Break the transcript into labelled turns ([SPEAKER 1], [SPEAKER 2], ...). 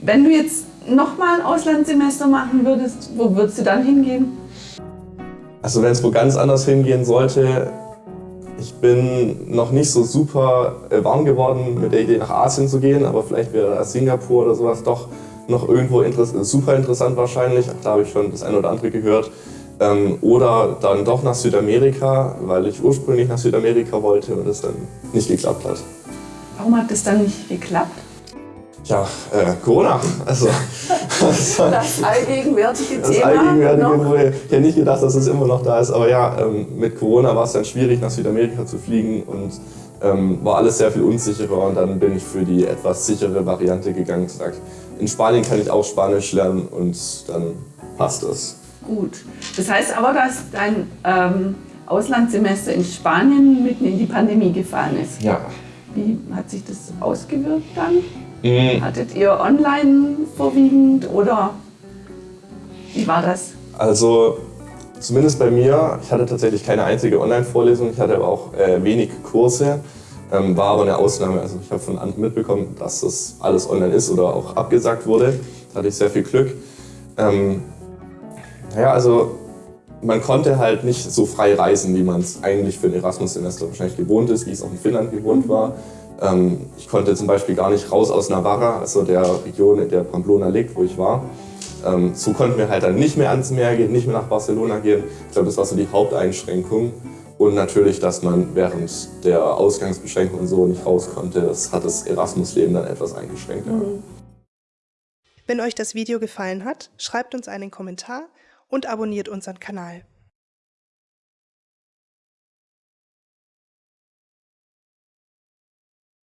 [SPEAKER 1] Wenn du jetzt nochmal ein Auslandssemester machen würdest, wo würdest du dann hingehen?
[SPEAKER 2] Also wenn es wo ganz anders hingehen sollte, ich bin noch nicht so super äh, warm geworden mit der Idee nach Asien zu gehen, aber vielleicht wäre Singapur oder sowas doch noch irgendwo interess super interessant wahrscheinlich. Da habe ich schon das eine oder andere gehört. Ähm, oder dann doch nach Südamerika, weil ich ursprünglich nach Südamerika wollte und es dann nicht geklappt hat.
[SPEAKER 1] Warum hat das dann nicht geklappt?
[SPEAKER 2] Ja, äh, Corona. Also,
[SPEAKER 1] das allgegenwärtige
[SPEAKER 2] das
[SPEAKER 1] Thema.
[SPEAKER 2] allgegenwärtige, wo ich hätte nicht gedacht, dass es immer noch da ist. Aber ja, ähm, mit Corona war es dann schwierig, nach Südamerika zu fliegen und ähm, war alles sehr viel unsicherer. Und dann bin ich für die etwas sichere Variante gegangen. Gesagt, in Spanien kann ich auch Spanisch lernen und dann passt das.
[SPEAKER 1] Gut. Das heißt aber, dass dein ähm, Auslandssemester in Spanien mitten in die Pandemie gefallen ist.
[SPEAKER 2] Ja.
[SPEAKER 1] Wie hat sich das ausgewirkt dann? Mhm. Hattet ihr online vorwiegend oder wie war das?
[SPEAKER 2] Also zumindest bei mir, ich hatte tatsächlich keine einzige Online-Vorlesung, ich hatte aber auch äh, wenig Kurse, ähm, war aber eine Ausnahme. Also ich habe von anderen mitbekommen, dass das alles online ist oder auch abgesagt wurde. Da hatte ich sehr viel Glück. Ähm, naja, also man konnte halt nicht so frei reisen, wie man es eigentlich für ein Erasmus-Semester wahrscheinlich gewohnt ist, wie es auch in Finnland gewohnt war. Ähm, ich konnte zum Beispiel gar nicht raus aus Navarra, also der Region, in der Pamplona liegt, wo ich war. Ähm, so konnten wir halt dann nicht mehr ans Meer gehen, nicht mehr nach Barcelona gehen. Ich glaube, das war so die Haupteinschränkung. Und natürlich, dass man während der Ausgangsbeschränkung und so nicht raus konnte, das hat das Erasmus-Leben dann etwas eingeschränkt. Mhm.
[SPEAKER 3] Wenn euch das Video gefallen hat, schreibt uns einen Kommentar und abonniert unseren Kanal.